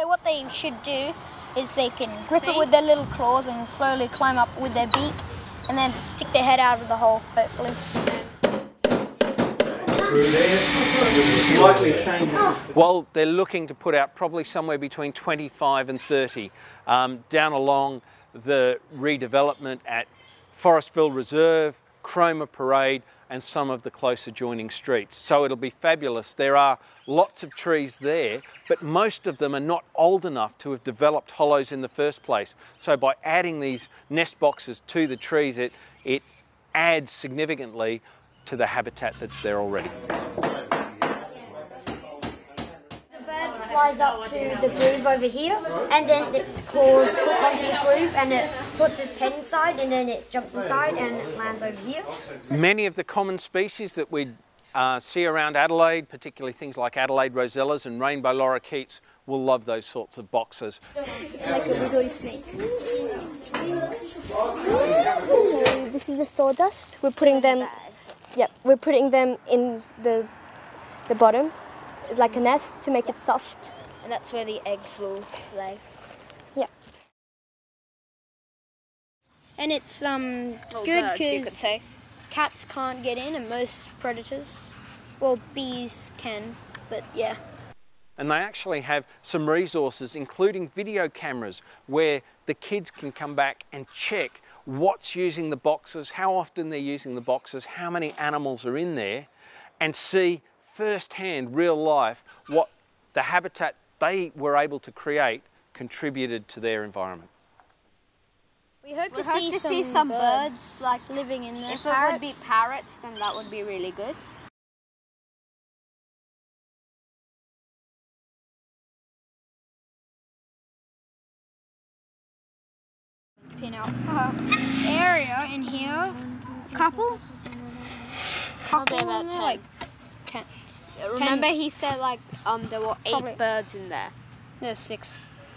So what they should do is they can grip it with their little claws and slowly climb up with their beak and then stick their head out of the hole, hopefully. Well, they're looking to put out probably somewhere between 25 and 30 um, down along the redevelopment at Forestville Reserve, Cromer Parade, and some of the close adjoining streets. So it'll be fabulous. There are lots of trees there, but most of them are not old enough to have developed hollows in the first place. So by adding these nest boxes to the trees, it, it adds significantly to the habitat that's there already. The bird flies up to the groove over here and then its claws hook onto the groove and it puts its head inside and then it jumps inside and it lands over here. Many of the common species that we uh, see around Adelaide, particularly things like Adelaide rosellas and rainbow lorikeets, will love those sorts of boxes. It's like a wiggly snake. This is the sawdust. We're putting them. Yep, we're putting them in the the bottom. It's like a nest to make it soft. And that's where the eggs will lay. Yeah. And it's um Well, good birds, you could because cats can't get in and most predators, well bees can, but yeah. And they actually have some resources, including video cameras, where the kids can come back and check what's using the boxes, how often they're using the boxes, how many animals are in there, and see firsthand, real life, what the habitat they were able to create contributed to their environment. We hope We to, hope see, to some see some birds, birds, like, living in there. If it would be parrots, then that would be really good. pin out uh, area in here. Couple. Probably Couple about in there, 10. like ten. Remember, he said like um there were eight Probably. birds in there. There's six.